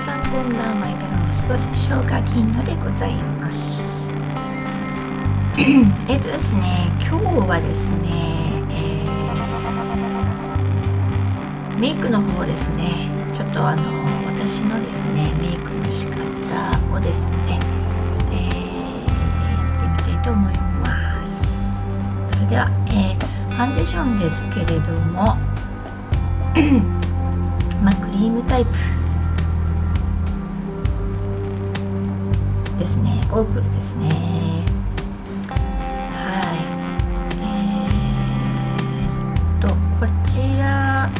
皆さんこんばんは。いかがお過ごしでしょうか銀のでございます。えっとですね今日はですね、えー、メイクの方ですね。ちょっとあの私のですねメイクの仕方をですね、えー、やってみたいと思います。それでは、えー、ファンデーションですけれども まあクリームタイプですね。オープルですね。はい。えー、とこちら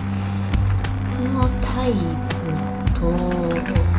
のタイプと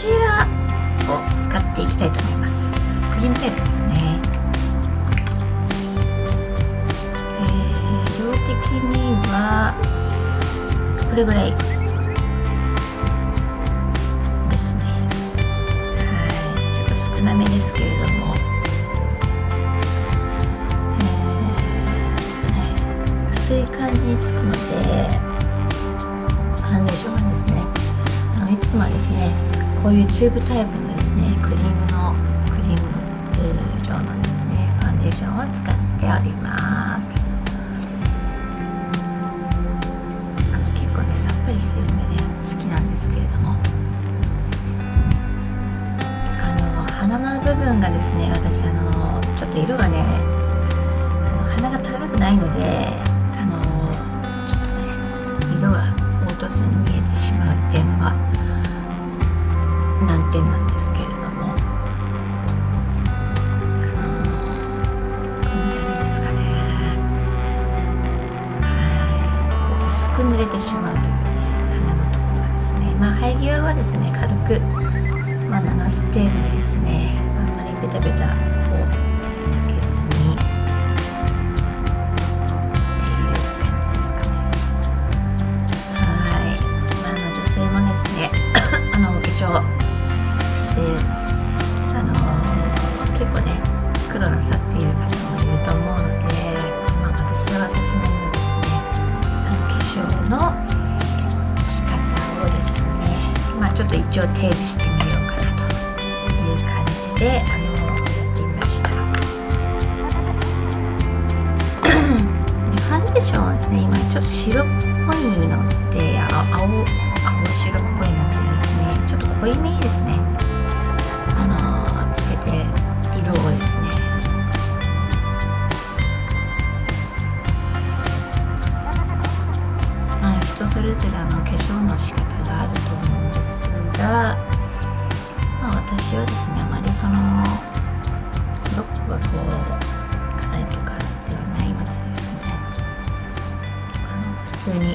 ちらを使っていきたいと思います。クリームタイプですね。えー、量的にはこれぐらいですね。はい。ちょっと少なめですけれども、えー、ちょっとね薄い感じにつくのでファンデーションがですね。いつもはですねこういうチューブタイプのですねクリームのクリーム状のですねファンデーションを使っております。あの結構ねさっぱりしてる目でね好きなんですけれども。あの鼻の部分がですね私あのちょっと色がねあの鼻が高くないのであのちょっとね色が凹凸に見えてしまうっていうのが難点なんですけれども。あのこんな感じですかね。はい。薄く濡れてしまうというね鼻のところがですね。まあ生え際はですね軽くまあ、7ステージにですねあんまりベタベタをつけっている方もいると思うので、まあ、私は私なりのですねあの化粧の仕方をですねまあちょっと一応提示してみようかなという感じであのやってみました。でファンデーションはですね今ちょっと白っぽいので青青白っぽいのでですねちょっと濃いめにですね普通に、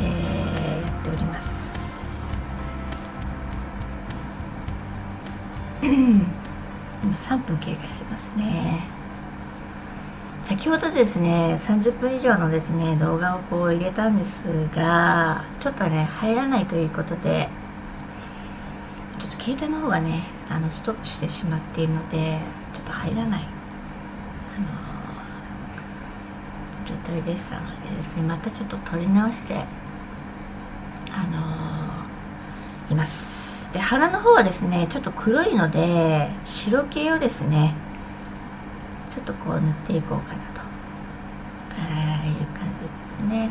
えー、やっております。今3分経過してますね。先ほどですね30分以上のですね動画をこう入れたんですがちょっとね入らないということでちょっと携帯の方がねあのストップしてしまっているのでちょっと入らない、あの状態でしたのでですねまたちょっと撮り直してあのいます。で鼻の方はですねちょっと黒いので白系をですねちょっとこう塗っていこうかなと。あいう感じですね。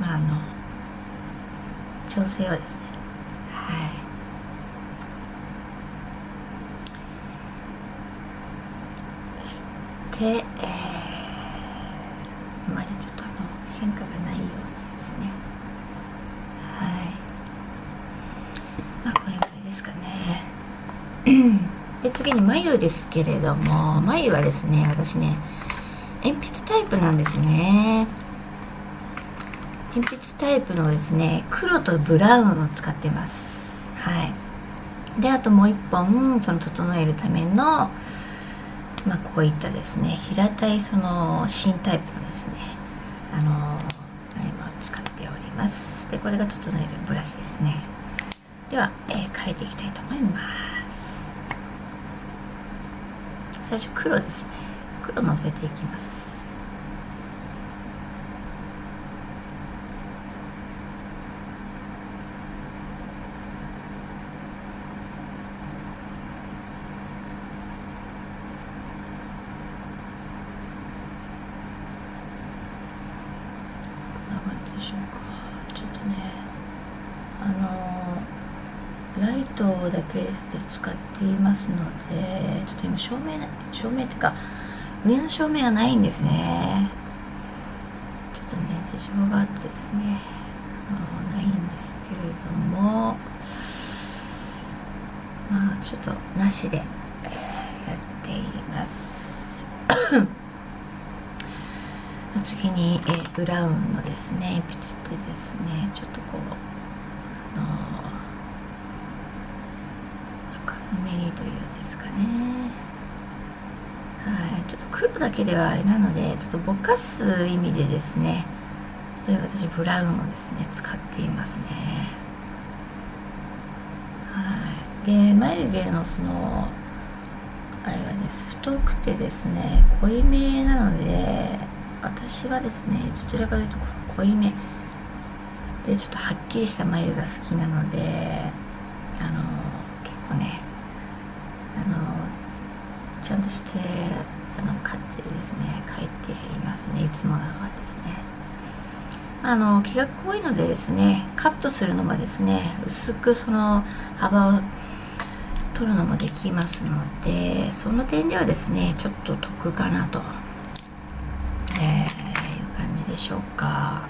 まああの調整はですね。はい。で、えー、あまりちょっとあの変化がないようにですねはいまあこれぐらいですかねで次に眉ですけれども眉はですね私ね鉛筆タイプなんですね。鉛筆タイプのですね黒とブラウンを使ってます。はい。であともう一本その整えるためのまあこういったですね平たいその新タイプのですねあの今使っております。でこれが整えるブラシですね。では、えー、描いていきたいと思います。最初黒ですね。黒のせていきますしょうかちょっとねあのライトだけで使っていますのでちょっと今照明照明っていうか上の照明がないんですね。ちょっとね事情があってですね。ないんですけれども。まあちょっとなしで、やっています。次に、え、ブラウンのですね鉛筆でですね。ちょっとこうあのぬめりというんですかね。はいちょっと黒だけではあれなのでちょっとぼかす意味でですねちょっと私ブラウンをですね使っていますね。はいで眉毛のそのあれがです太くてですね濃いめなので私はですねどちらかというと濃いめ。でちょっとはっきりした眉が好きなのであの結構ねちゃんとしてあのカッチリですね描いていますねいつもなのはですね。あの気が濃いのでですねカットするのもですね薄くその幅を取るのもできますのでその点ではですねちょっと得かなとえー、いう感じでしょうか、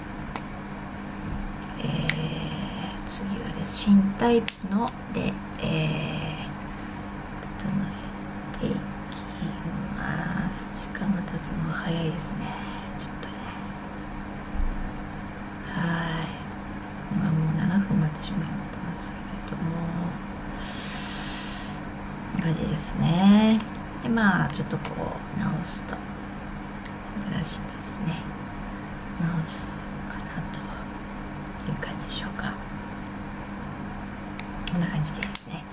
えー、次はです新タイプので、えー、整えていきます時間が経つのは早いですね。ちょっとね。はい。今もう7分になってしまいますけれども。感じですね。でまあちょっとこう直すと。ブラシですね。直すとかなという感じでしょうか。こんな感じですね。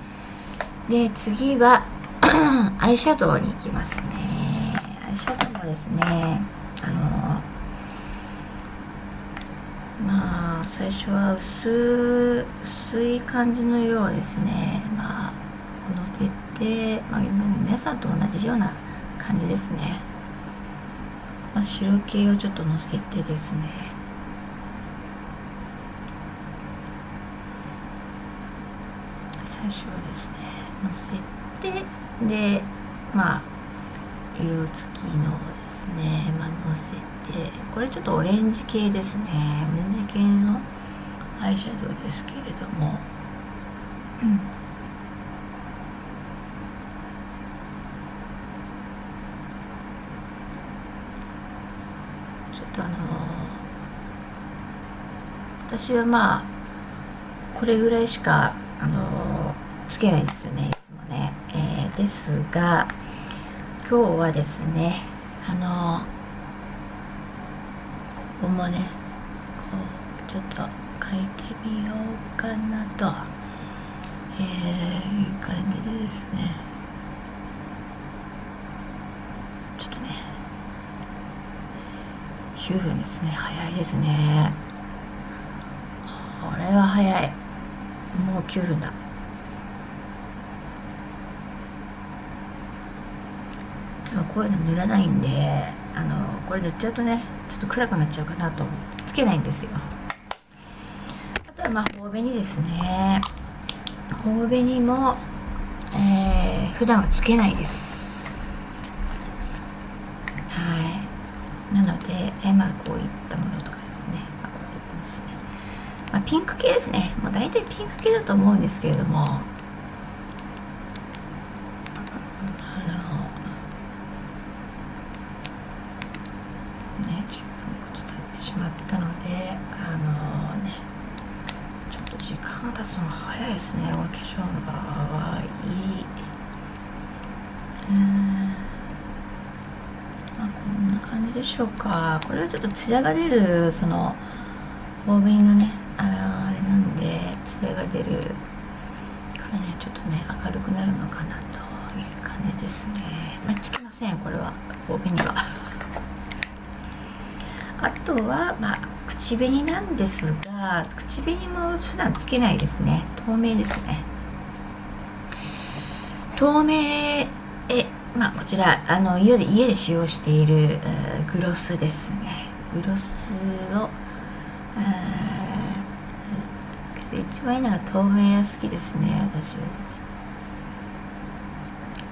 で次はアイシャドウに行きますね。アイシャドウですね。あのまあ最初は薄薄い感じの色をですねまあのせて、まあ、皆さんと同じような感じですね。まあ、白系をちょっとのせてですね。最初はですねのせてでまあ色付きのですね、まあ、のせてこれちょっとオレンジ系ですね。オレンジ系のアイシャドウですけれども。うん。とあの私はまあこれぐらいしかあのつけないんですよねいつもね、えー、ですが今日はですねあのここもねこうちょっと書いてみようかなと、えー、いう感じでですね。ちょっとね9分ですね。早いですね。これは早い。もう9分だ。こういうの塗らないんであのこれ塗っちゃうとねちょっと暗くなっちゃうかなと思ってつけないんですよ。あとはまあ頬紅ですね頬紅も、えー、普段はつけないです。はい。なので、えまあこういったものとかですね、まあ、こういったですね、まあ、ピンク系ですね。もう大体ピンク系だと思うんですけれどもあのね10分伝えてしまったのであの間経つの早いですね。お化粧の場合。うん。まあこんな感じでしょうか。これはちょっとツヤが出るその大紅のねあれあれなんでツヤが出るからねちょっとね明るくなるのかなという感じですね。まあつきませんこれは。大紅は。あとはまあ口紅なんですが口紅も普段つけないですね。透明ですね。透明えまあこちらあの家で家で使用しているグロスですね。グロスを一番いいのが透明が好きですね。私は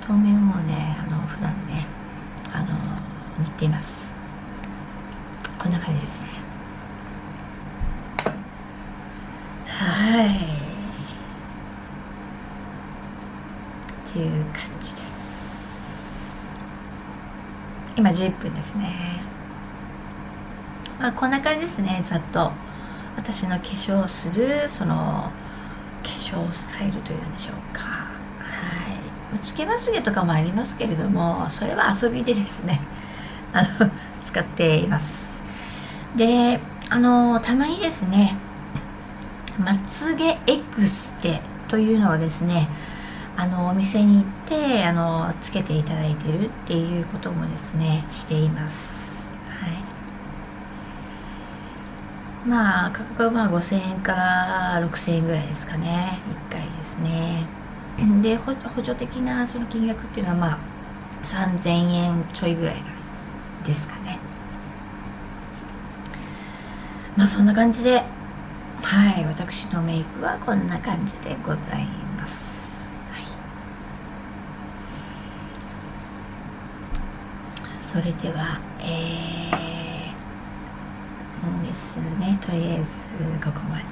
透明もねあの普段ねあの塗っています。こんな感じですね。はい。っていう感じです。今11分ですね。まあこんな感じですね。ざっと。私の化粧するその化粧スタイルというんでしょうか。はい。つけまつげとかもありますけれどもそれは遊びでですね。あの使っていますであのたまにですねまつげエクステというのをですねあのお店に行ってあのつけていただいてるっていうこともですねしています。はい。まあ価格はまあ5000円から6000円ぐらいですかね。1回ですね。で補助的なその金額っていうのはまあ3000円ちょいぐらいですかね。まあそんな感じで。はい私のメイクはこんな感じでございます、はい、それではえーですねとりあえずここまで。はい、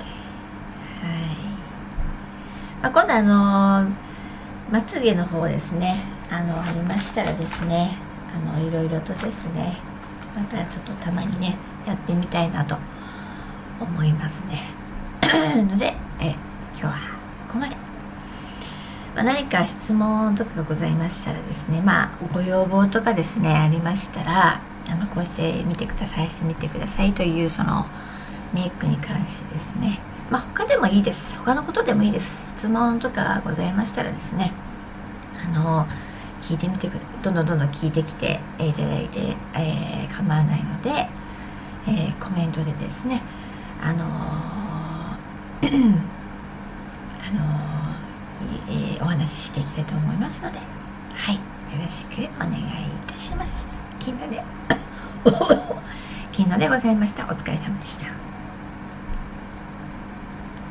まあ、今度あのまつげの方ですね。あのありましたらですねあのいろいろとですねまたちょっとたまにねやってみたいなと思いますね。のでえ今日はここまで、まあ、何か質問とかがございましたらですねまあご要望とかですねありましたらあのこうして見てくださいしてみてくださいというそのメイクに関してですね。まあ他でもいいです。他のことでもいいです。質問とかございましたらですねあの聞いてみてくだどんどんどんどん聞いてきていただいて、えー、構わないので、えー、コメントでですねあの あのえー、お話ししていきたいと思いますのではいよろしくお願いいたします。昨日で 昨日でございましたお疲れ様でした